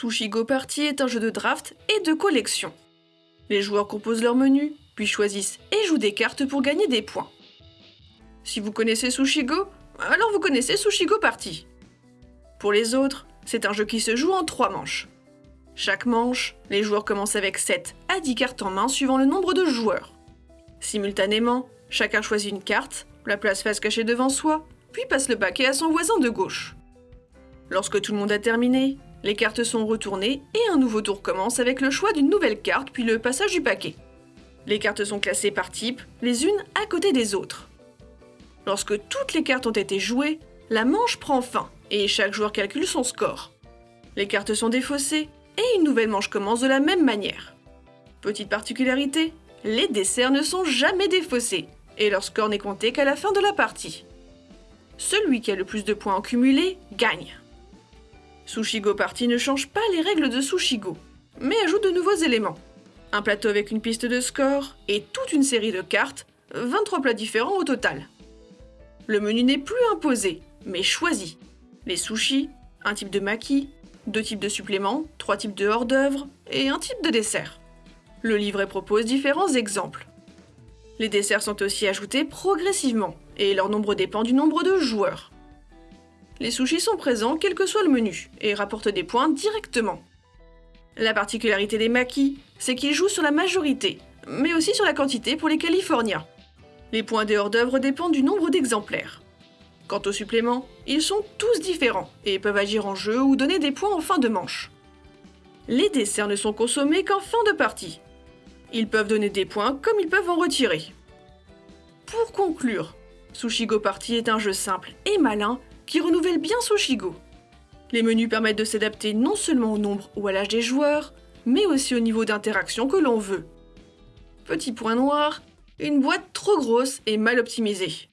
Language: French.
Sushi Go Party est un jeu de draft et de collection. Les joueurs composent leur menu, puis choisissent et jouent des cartes pour gagner des points. Si vous connaissez Sushi Go, alors vous connaissez Sushi Go Party. Pour les autres, c'est un jeu qui se joue en trois manches. Chaque manche, les joueurs commencent avec 7 à 10 cartes en main suivant le nombre de joueurs. Simultanément, chacun choisit une carte, la place face cachée devant soi, puis passe le paquet à son voisin de gauche. Lorsque tout le monde a terminé, les cartes sont retournées et un nouveau tour commence avec le choix d'une nouvelle carte puis le passage du paquet. Les cartes sont classées par type, les unes à côté des autres. Lorsque toutes les cartes ont été jouées, la manche prend fin et chaque joueur calcule son score. Les cartes sont défaussées et une nouvelle manche commence de la même manière. Petite particularité, les desserts ne sont jamais défaussés et leur score n'est compté qu'à la fin de la partie. Celui qui a le plus de points en cumulé gagne. Sushigo Party ne change pas les règles de Sushigo, mais ajoute de nouveaux éléments. Un plateau avec une piste de score et toute une série de cartes, 23 plats différents au total. Le menu n'est plus imposé, mais choisi. Les sushis, un type de maki, deux types de suppléments, trois types de hors-d'œuvre et un type de dessert. Le livret propose différents exemples. Les desserts sont aussi ajoutés progressivement, et leur nombre dépend du nombre de joueurs. Les sushis sont présents quel que soit le menu et rapportent des points directement. La particularité des maquis, c'est qu'ils jouent sur la majorité, mais aussi sur la quantité pour les Californiens. Les points des hors-d'œuvre dépendent du nombre d'exemplaires. Quant aux suppléments, ils sont tous différents et peuvent agir en jeu ou donner des points en fin de manche. Les desserts ne sont consommés qu'en fin de partie. Ils peuvent donner des points comme ils peuvent en retirer. Pour conclure, Sushigo Party est un jeu simple et malin qui renouvelle bien Sushigo. Les menus permettent de s'adapter non seulement au nombre ou à l'âge des joueurs, mais aussi au niveau d'interaction que l'on veut. Petit point noir, une boîte trop grosse et mal optimisée.